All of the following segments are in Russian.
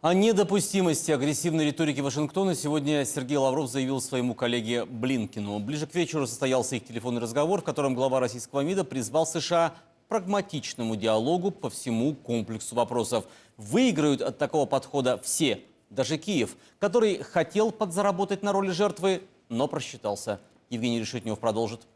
О недопустимости агрессивной риторики Вашингтона сегодня Сергей Лавров заявил своему коллеге Блинкину. Ближе к вечеру состоялся их телефонный разговор, в котором глава российского МИДа призвал США к прагматичному диалогу по всему комплексу вопросов. Выиграют от такого подхода все, даже Киев, который хотел подзаработать на роли жертвы, но просчитался. Евгений Решетнев продолжит.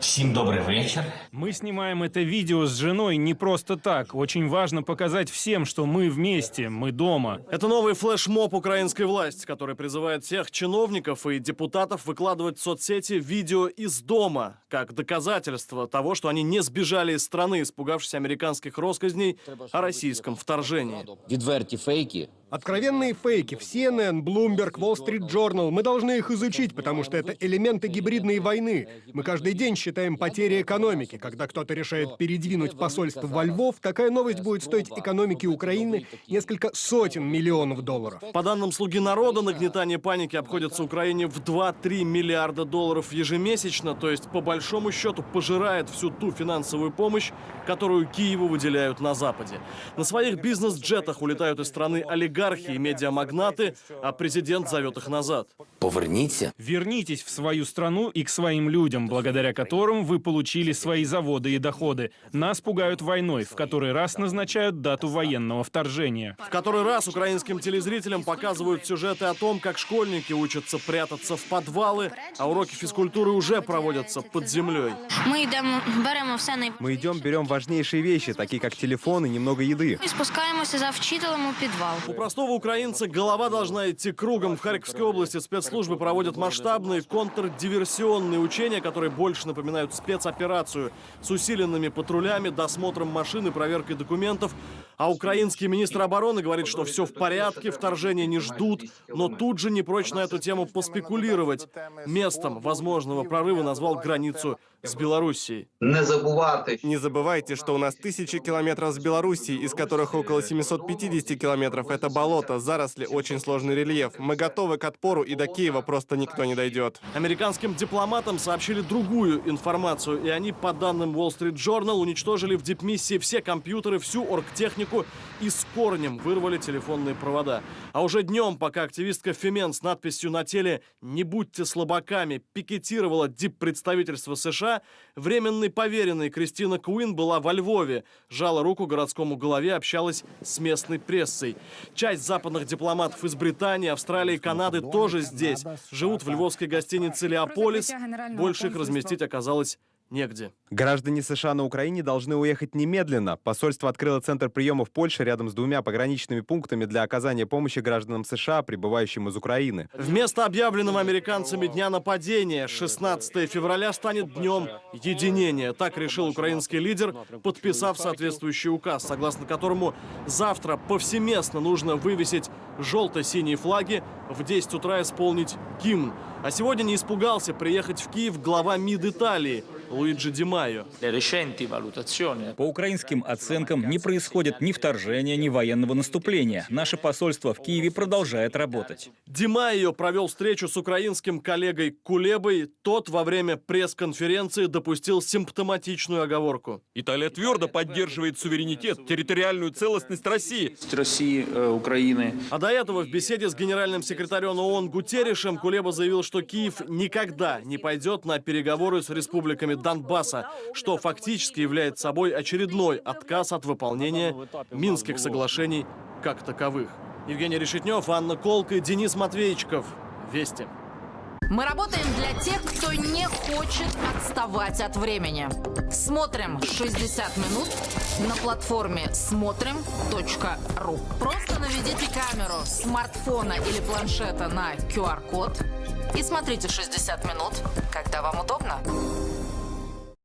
Всем добрый вечер. Мы снимаем это видео с женой не просто так. Очень важно показать всем, что мы вместе, мы дома. Это новый флешмоб украинской власти, который призывает всех чиновников и депутатов выкладывать в соцсети видео из дома, как доказательство того, что они не сбежали из страны, испугавшись американских россказней о российском вторжении. Відверті фейки Откровенные фейки в CNN, Bloomberg, Wall Street Journal. Мы должны их изучить, потому что это элементы гибридной войны. Мы каждый день считаем потери экономики. Когда кто-то решает передвинуть посольство во Львов, такая новость будет стоить экономике Украины несколько сотен миллионов долларов. По данным «Слуги народа», нагнетание паники обходится Украине в 2-3 миллиарда долларов ежемесячно, то есть по большому счету пожирает всю ту финансовую помощь, которую Киеву выделяют на Западе. На своих бизнес-джетах улетают из страны олигархи и медиамагнаты, а президент зовет их назад. поверніться. Вернитесь в свою страну и к своим людям, благодаря которым вы получили свои заводы и доходы. Нас пугают войной, в который раз назначают дату военного вторжения. В который раз украинским телезрителям показывают сюжеты о том, как школьники учатся прятаться в подвалы, а уроки физкультуры уже проводятся под землей. Ми йдемо, беремо все най... Мы идем, берем важнейшие вещи, такие как телефон и немного еды. і спускаємося за вчителем у підвал. У простого украинца голова должна идти кругом. В Харьковской области спецслужбы проводят масштабные контрдиверсионные учения, которые больше напоминают спецоперацию с усиленными патрулями, досмотром машин и проверкой документов. А украинский министр обороны говорит, что все в порядке, вторжения не ждут, но тут же не прочь на эту тему поспекулировать. Местом возможного прорыва назвал границу с Белоруссией. не забывайте, что у нас тысячи километров с Белоруссией, из которых около 750 километров это болото, заросли, очень сложный рельеф. Мы готовы к отпору, и до Киева просто никто не дойдет. Американским дипломатам сообщили другую информацию, и они, по данным Wall Street Journal, уничтожили в дипмиссии все компьютеры, всю оргтехнику и с корнем вырвали телефонные провода. А уже днем, пока активистка Фемен с надписью на теле «Не будьте слабаками» пикетировала диппредставительство США, временный поверенный Кристина Куин была во Львове, жала руку городскому голове, общалась с местной прессой. Часть западных дипломатов из Британии, Австралии, Канады тоже здесь. Живут в львовской гостинице «Леополис». Больше их разместить оказалось негде. Граждане США на Украине должны уехать немедленно. Посольство открыло центр приема в Польше рядом с двумя пограничными пунктами для оказания помощи гражданам США, прибывающим из Украины. Вместо объявленного американцами дня нападения 16 февраля станет днем единения. Так решил украинский лидер, подписав соответствующий указ, согласно которому завтра повсеместно нужно вывесить желто-синие флаги, в 10 утра исполнить гимн. А сегодня не испугался приехать в Киев глава МИД Италии Луиджи Ди Майо. По украинским оценкам не происходит ни вторжения, ни военного наступления. Наше посольство в Киеве продолжает работать. Ди Майо провел встречу с украинским коллегой Кулебой. Тот во время пресс-конференции допустил симптоматичную оговорку. Италия твердо поддерживает суверенитет, территориальную целостность России. России, э, Украины. А до этого в беседе с генеральным секретарем ООН Гутеррешем Кулеба заявил, что Киев никогда не пойдет на переговоры с республиками Донбасса, что фактически является собой очередной отказ от выполнения Минских соглашений как таковых. Евгений Решетнев, Анна Колка Денис Матвеичков. Вести. Мы работаем для тех, кто не хочет отставать от времени. Смотрим 60 минут на платформе смотрим.ру. Просто наведите камеру смартфона или планшета на QR-код и смотрите 60 минут, когда вам удобно.